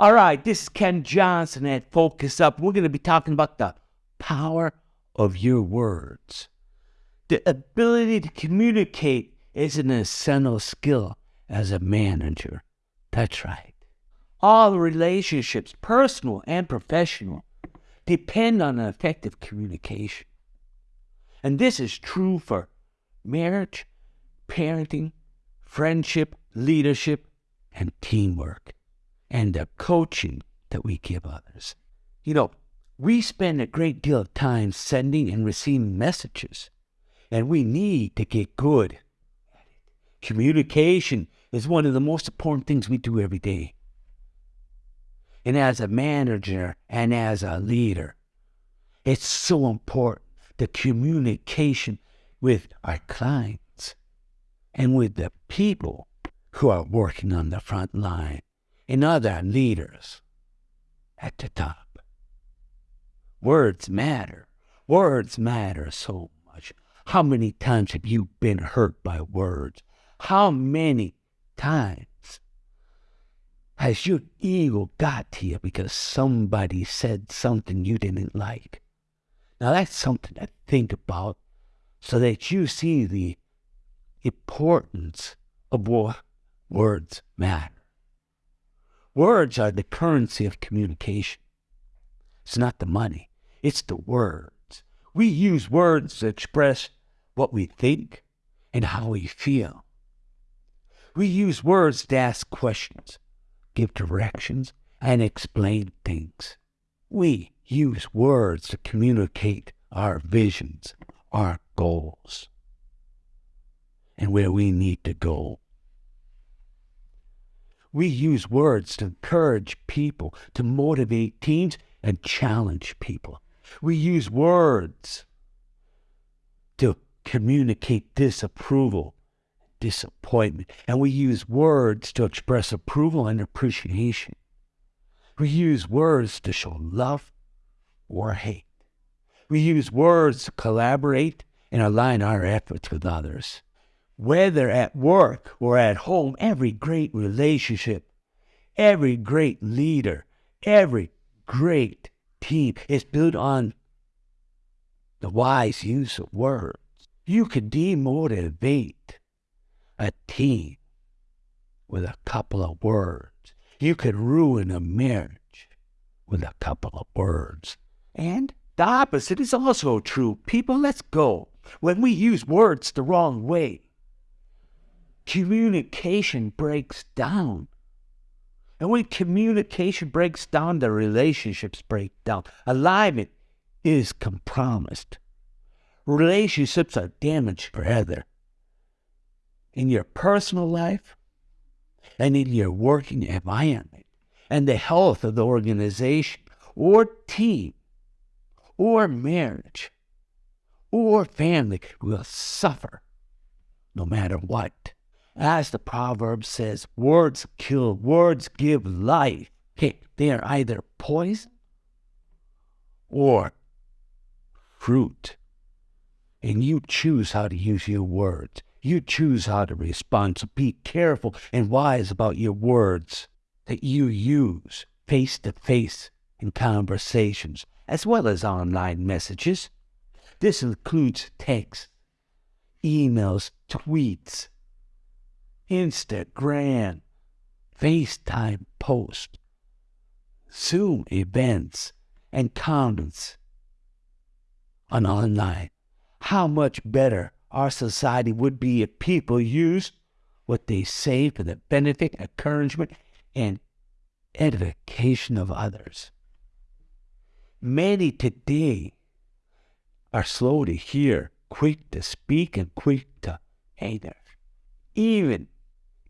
All right, this is Ken Johnson at Focus Up. We're going to be talking about the power of your words. The ability to communicate is an essential skill as a manager. That's right. All relationships, personal and professional, depend on effective communication. And this is true for marriage, parenting, friendship, leadership, and teamwork, and the coaching that we give others. You know, we spend a great deal of time sending and receiving messages, and we need to get good at it. Communication is one of the most important things we do every day. And as a manager and as a leader, it's so important the communication with our clients and with the people who are working on the front line and other leaders at the top. Words matter. Words matter so much. How many times have you been hurt by words? How many times has your ego got to you because somebody said something you didn't like? Now that's something to think about so that you see the importance of what words matter. Words are the currency of communication. It's not the money, it's the words. We use words to express what we think and how we feel. We use words to ask questions, give directions, and explain things. We use words to communicate our visions, our goals, and where we need to go. We use words to encourage people, to motivate teams, and challenge people. We use words to communicate disapproval, disappointment, and we use words to express approval and appreciation. We use words to show love or hate. We use words to collaborate and align our efforts with others. Whether at work or at home, every great relationship, every great leader, every great team is built on the wise use of words. You can demotivate a team with a couple of words. You could ruin a marriage with a couple of words. And the opposite is also true. People, let's go. When we use words the wrong way, communication breaks down. And when communication breaks down, the relationships break down. Alignment is compromised. Relationships are damaged forever. In your personal life and in your working environment and the health of the organization or team or marriage or family will suffer no matter what. As the proverb says, words kill, words give life. Okay, they are either poison or fruit. And you choose how to use your words. You choose how to respond. So be careful and wise about your words that you use face to face in conversations as well as online messages. This includes text, emails, tweets, Instagram, FaceTime posts, Zoom events, and comments on online. How much better our society would be if people used what they say for the benefit, encouragement, and edification of others. Many today are slow to hear, quick to speak, and quick to anger. Even,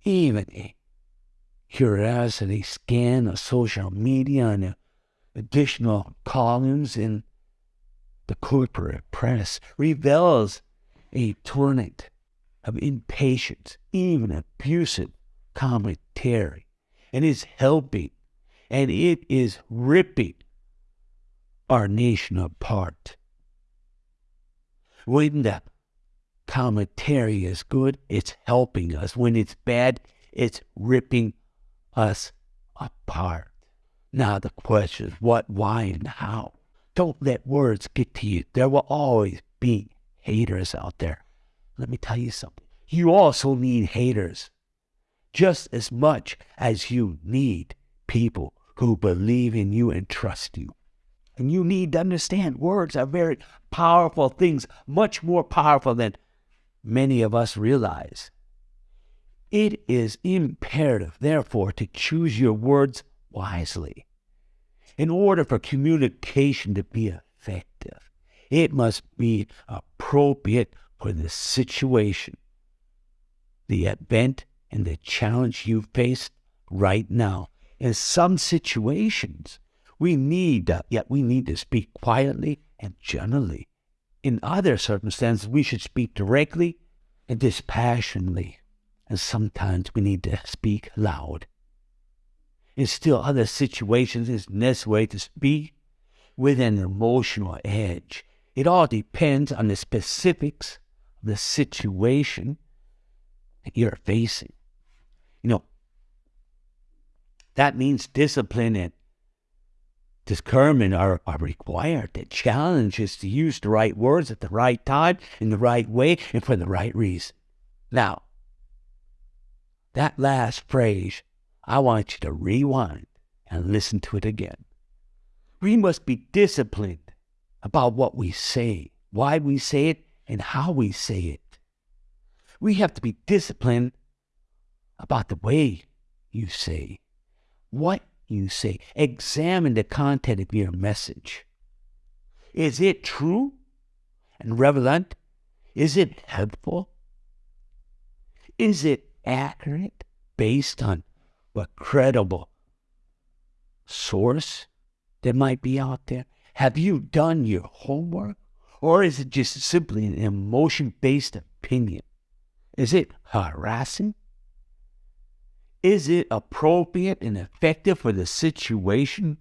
even a curiosity scan of social media and additional columns in the corporate press reveals a torrent of impatience, even abusive commentary, and is helping and it is ripping our nation apart. When the commentary is good, it's helping us. When it's bad, it's ripping us apart. Now the question is what, why, and how. Don't let words get to you. There will always be haters out there. Let me tell you something. You also need haters just as much as you need people who believe in you and trust you. And you need to understand words are very powerful things, much more powerful than many of us realize. It is imperative, therefore, to choose your words wisely. In order for communication to be effective, it must be appropriate for the situation, the event, and the challenge you face right now. In some situations, we need, yet we need to speak quietly and gently. In other circumstances, we should speak directly and dispassionately. And sometimes we need to speak loud. In still other situations, it's necessary to speak with an emotional edge. It all depends on the specifics of the situation that you're facing. You know, that means discipline and discernment are, are required. The challenge is to use the right words at the right time, in the right way, and for the right reason. Now, that last phrase, I want you to rewind and listen to it again. We must be disciplined about what we say, why we say it, and how we say it. We have to be disciplined about the way you say, what you say. Examine the content of your message. Is it true and relevant? Is it helpful? Is it accurate based on a credible source that might be out there? Have you done your homework? Or is it just simply an emotion based opinion? Is it harassing? Is it appropriate and effective for the situation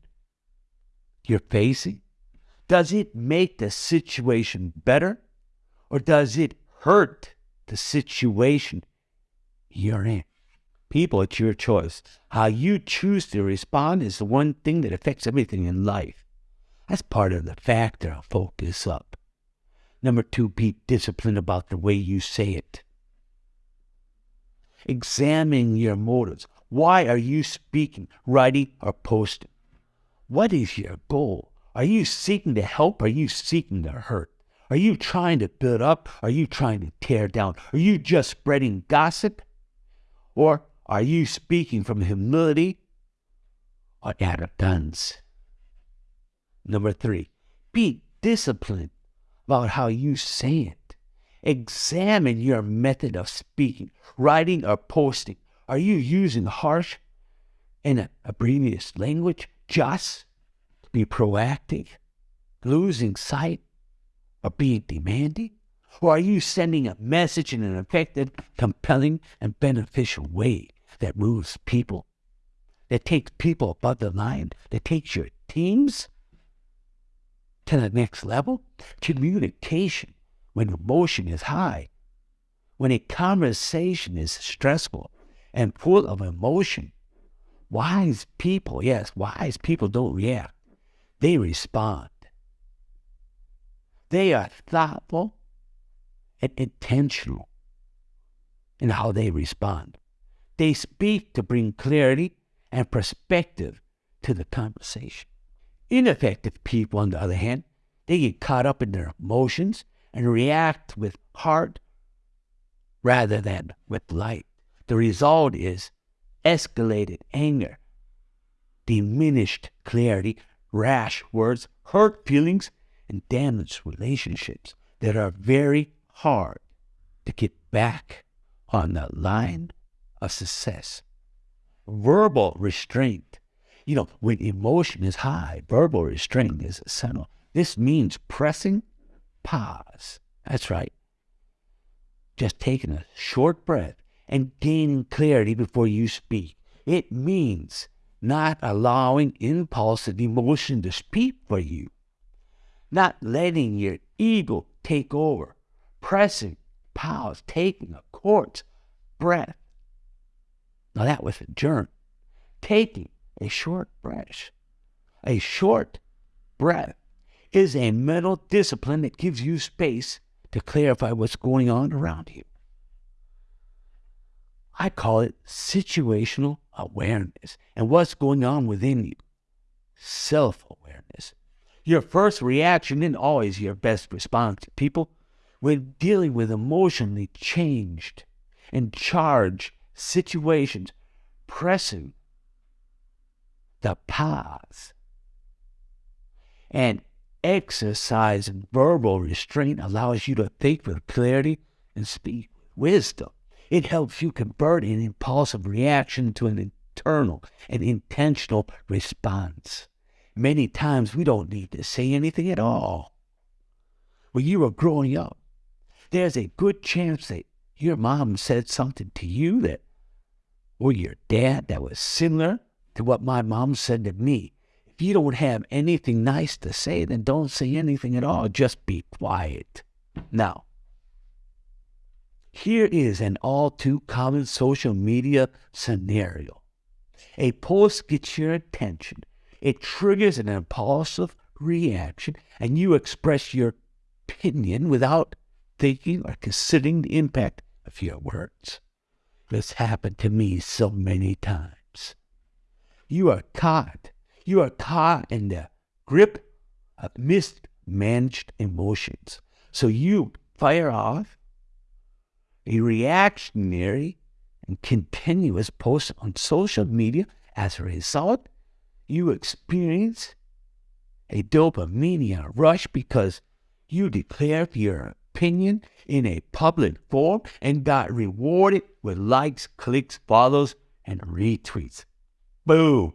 you're facing? Does it make the situation better? Or does it hurt the situation you're in? People, it's your choice. How you choose to respond is the one thing that affects everything in life. That's part of the factor focus up. Number two, be disciplined about the way you say it. Examine your motives. Why are you speaking, writing, or posting? What is your goal? Are you seeking to help? Are you seeking to hurt? Are you trying to build up? Are you trying to tear down? Are you just spreading gossip? Or are you speaking from humility or arrogance? Number three, be disciplined about how you say it. Examine your method of speaking, writing, or posting. Are you using harsh and abbrevious language just be proactive, losing sight, or being demanding? Or are you sending a message in an effective, compelling, and beneficial way that moves people, that takes people above the line, that takes your teams to the next level? Communication when emotion is high, when a conversation is stressful and full of emotion, wise people, yes, wise people don't react. They respond. They are thoughtful and intentional in how they respond. They speak to bring clarity and perspective to the conversation. Ineffective people, on the other hand, they get caught up in their emotions and react with heart rather than with light. The result is escalated anger, diminished clarity, rash words, hurt feelings, and damaged relationships that are very hard to get back on the line of success. Verbal restraint. You know, when emotion is high, verbal restraint is essential. This means pressing pause. That's right. Just taking a short breath and gaining clarity before you speak. It means not allowing impulse and emotion to speak for you, not letting your ego take over, pressing, pause, taking a short breath. Now that was a germ. Taking a short breath, A short breath is a mental discipline that gives you space to clarify what's going on around you. I call it situational awareness and what's going on within you. Self awareness. Your first reaction isn't always your best response. to People, when dealing with emotionally changed and charged situations, pressing the pause and exercise verbal restraint allows you to think with clarity and speak with wisdom. It helps you convert an impulsive reaction to an internal and intentional response. Many times we don't need to say anything at all. When you were growing up, there's a good chance that your mom said something to you that, or your dad that was similar to what my mom said to me. If you don't have anything nice to say, then don't say anything at all. Just be quiet. Now, here is an all too common social media scenario. A post gets your attention, it triggers an impulsive reaction, and you express your opinion without thinking or considering the impact of your words. This happened to me so many times. You are caught. You are caught in the grip of mismanaged emotions. So you fire off a reactionary and continuous post on social media. As a result, you experience a dopamine rush because you declared your opinion in a public forum and got rewarded with likes, clicks, follows, and retweets. Boo!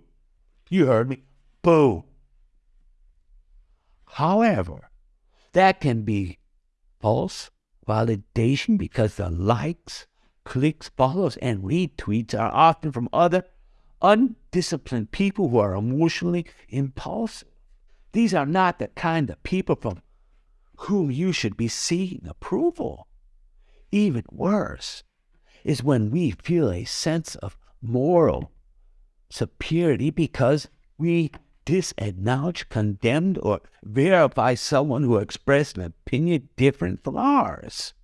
You heard me. Boom. However, that can be false validation because the likes, clicks, follows, and retweets are often from other undisciplined people who are emotionally impulsive. These are not the kind of people from whom you should be seeking approval. Even worse is when we feel a sense of moral superiority because we disacknowledge, condemn, or verify someone who expressed an opinion different from ours.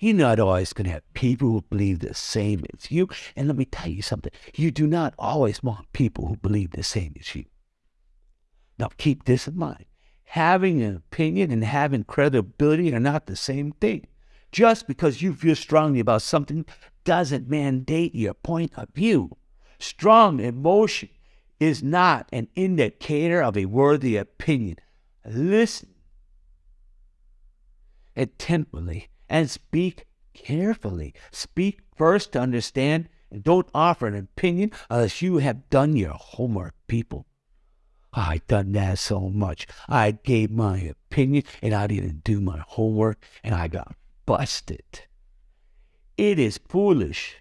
You're not always going to have people who believe the same as you. And let me tell you something you do not always want people who believe the same as you. Now, keep this in mind. Having an opinion and having credibility are not the same thing. Just because you feel strongly about something doesn't mandate your point of view. Strong emotion is not an indicator of a worthy opinion. Listen attentively and speak carefully. Speak first to understand and don't offer an opinion unless you have done your homework, people. I done that so much. I gave my opinion and I didn't do my homework and I got busted. It is foolish.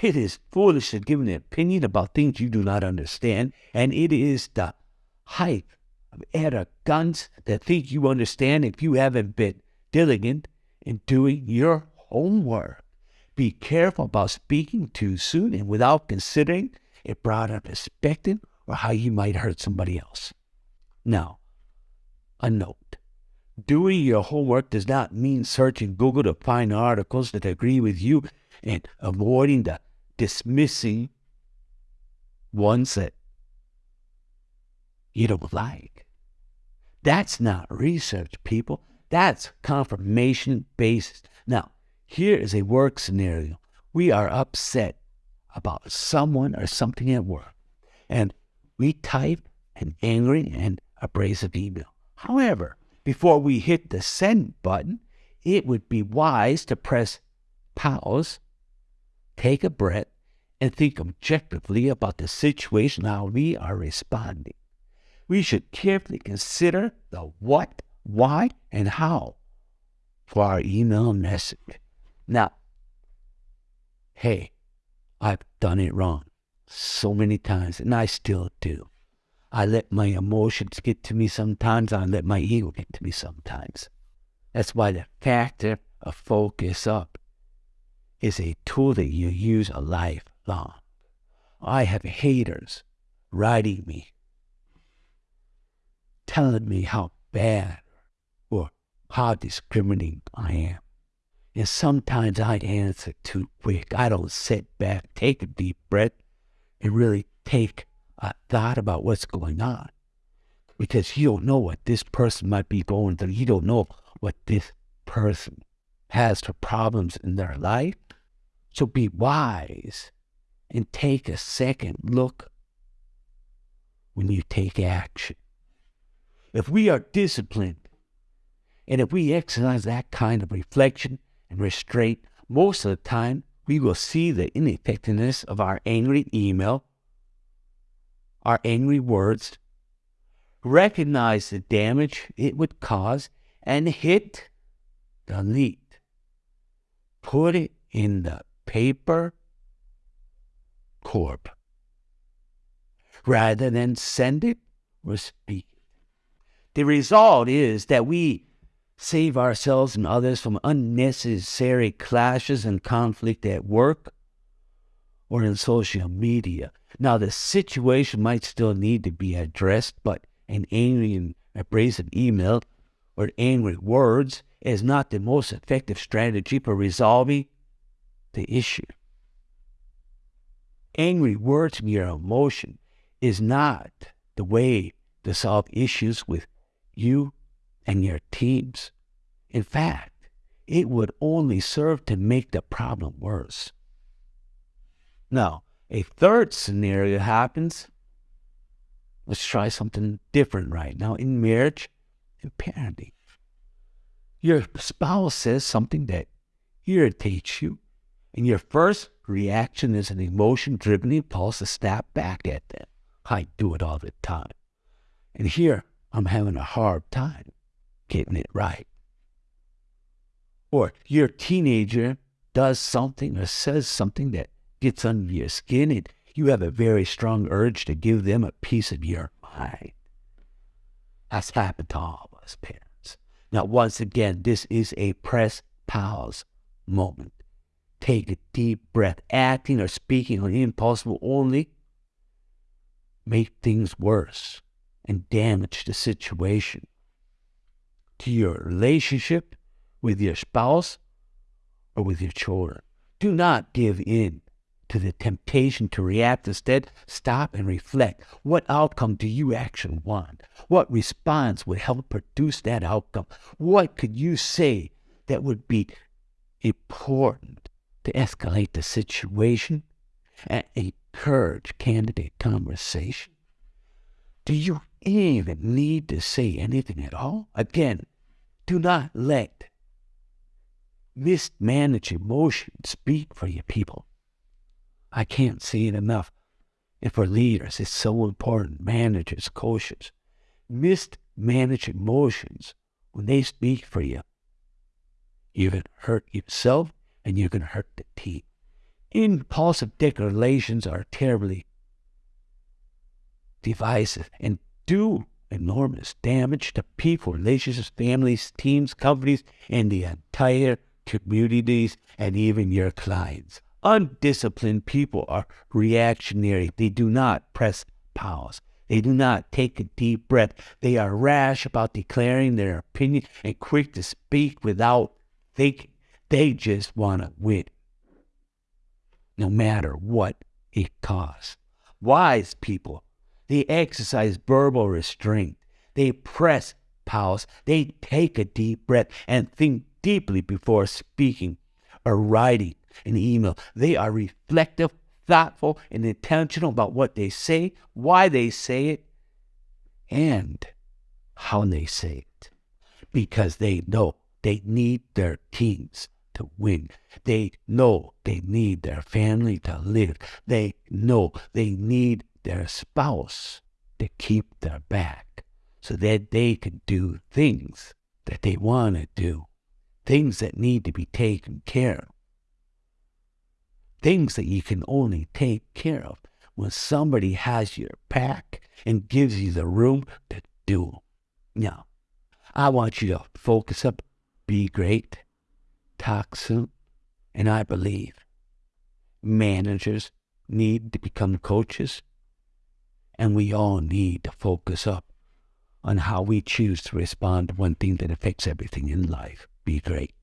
It is foolish to give an opinion about things you do not understand, and it is the height of arrogance to think you understand if you haven't been diligent in doing your homework. Be careful about speaking too soon and without considering a broader perspective or how you might hurt somebody else. Now, a note. Doing your homework does not mean searching Google to find articles that agree with you and avoiding the dismissing ones that you don't like. That's not research, people. That's confirmation bias. Now, here is a work scenario. We are upset about someone or something at work, and we type an angry and abrasive email. However, before we hit the send button, it would be wise to press pause, take a breath, and think objectively about the situation how we are responding. We should carefully consider the what why, and how for our email message. Now, hey, I've done it wrong so many times, and I still do. I let my emotions get to me sometimes, I let my ego get to me sometimes. That's why the factor of focus up is a tool that you use a lifelong. I have haters writing me telling me how bad or how discriminating I am. And sometimes I answer too quick. I don't sit back, take a deep breath, and really take a thought about what's going on. Because you don't know what this person might be going through. You don't know what this person has for problems in their life. So be wise and take a second look when you take action. If we are disciplined and if we exercise that kind of reflection and restraint, most of the time we will see the ineffectiveness of our angry email, our angry words, recognize the damage it would cause, and hit delete. Put it in the paper corp rather than send it or speak it. The result is that we save ourselves and others from unnecessary clashes and conflict at work or in social media. Now, the situation might still need to be addressed, but an angry and abrasive email or angry words is not the most effective strategy for resolving the issue. Angry words your emotion is not the way to solve issues with you and your teams. In fact, it would only serve to make the problem worse. Now, a third scenario happens. Let's try something different right now in marriage and parenting. Your spouse says something that irritates you, and your first reaction is an emotion driven impulse to snap back at them. I do it all the time. And here I'm having a hard time getting it right. Or your teenager does something or says something that gets under your skin and you have a very strong urge to give them a piece of your mind. That's happened to all of us parents. Now, once again, this is a press pause moment. Take a deep breath. Acting or speaking on impulse will only make things worse and damage the situation. To your relationship with your spouse or with your children. Do not give in to the temptation to react. Instead, stop and reflect. What outcome do you actually want? What response would help produce that outcome? What could you say that would be important to escalate the situation and encourage candidate conversation? Do you even need to say anything at all? Again, do not let mismanaged emotions speak for your people. I can't say it enough. And for leaders, it's so important. Managers, coaches, mismanaged emotions, when they speak for you, you're going hurt yourself and you're going to hurt the team. Impulsive declarations are terribly divisive and do enormous damage to people, relationships, families, teams, companies, and the entire communities, and even your clients. Undisciplined people are reactionary. They do not press pause. They do not take a deep breath. They are rash about declaring their opinion and quick to speak without thinking. They just want to win, no matter what it costs. Wise people, they exercise verbal restraint. They press pause. They take a deep breath and think deeply before speaking or writing an email. They are reflective, thoughtful, and intentional about what they say, why they say it, and how they say it. Because they know they need their teams to win. They know they need their family to live. They know they need their spouse to keep their back so that they can do things that they want to do, things that need to be taken care of things that you can only take care of when somebody has your back and gives you the room to do them. Now, I want you to focus up, be great, soon, and I believe managers need to become coaches, and we all need to focus up on how we choose to respond to one thing that affects everything in life. Be great.